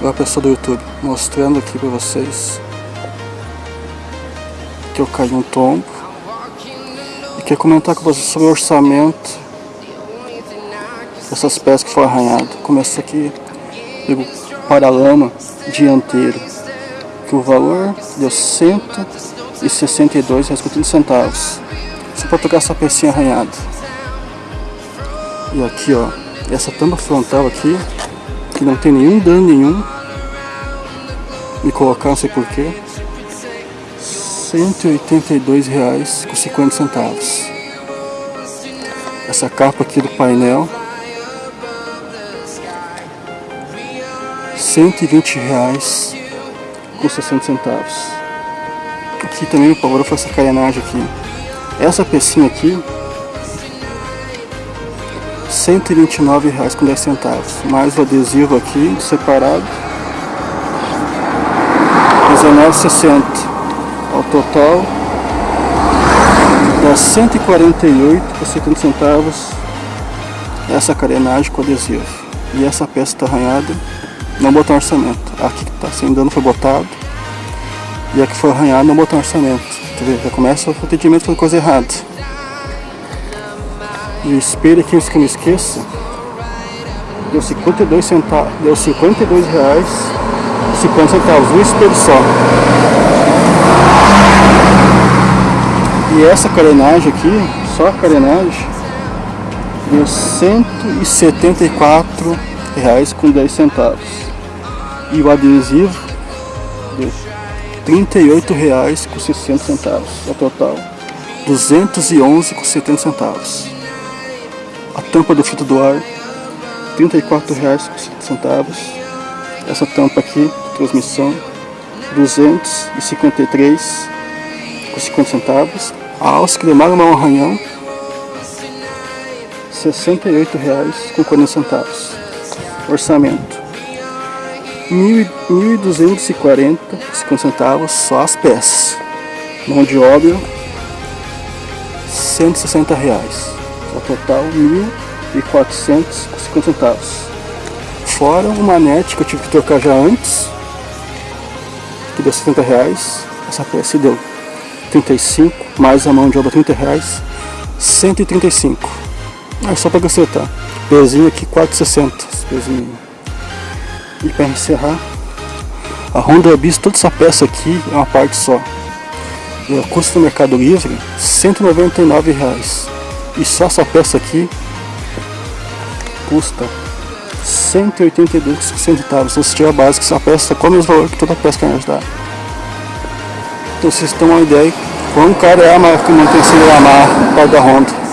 Olá pessoal do YouTube, mostrando aqui para vocês que eu caí um tombo e quero comentar com vocês sobre o orçamento dessas peças que foram arranhadas. Começa aqui pelo paralama dianteiro, que o valor deu 162 centavos. Só para pegar essa pecinha arranhada. E aqui ó, essa tampa frontal aqui que não tem nenhum dano nenhum. Me colocar, não sei porquê. R$ 182,50 com 50 centavos. Essa capa aqui do painel. 120 reais com 60 centavos. Aqui também o valor foi essa carenagem aqui. Essa pecinha aqui 129 reais com 10 centavos. Mais o adesivo aqui separado. 19,60 ao total. Dá 148 por 70 centavos. Essa carenagem com adesivo. E essa peça está arranhada. Não botar orçamento. Aqui que está sem dano foi botado. E a que foi arranhada não botar orçamento. Já começa o atendimento foi coisa errada e o espelho aqui, que eu me esqueça, deu 52 centavos, deu 52 reais 50 centavos, um espelho só. E essa carenagem aqui, só a carenagem, deu 174 reais com 10 centavos. E o adesivo deu 38 reais com 60 centavos, o total 211 com 70 centavos a tampa do filtro do ar, R$ 34,50. Essa tampa aqui, transmissão, R$ 253,50 centavos. A alça cremada no arranhão, R$ 68,40 centavos. Orçamento. R$ 1.240,50 centavos só as peças. Mão de obra, 160 reais ao total R$ 1.450 centavos. Fora uma net que eu tive que trocar já antes, que deu 70 reais, essa peça deu 35, mais a mão de obra 30 reais, 135. É só para acertar. Pezinho aqui 4,60. Pezinho. E para encerrar, a Honda Bis, toda essa peça aqui é uma parte só. E o custo no Mercado Livre, 199 reais. E só essa peça aqui custa 182 centavos. Se você tiver a que essa peça com o mesmo valor que toda peça que a gente dá. Então vocês têm uma ideia quão caro é a marca que mantém a marca da Honda.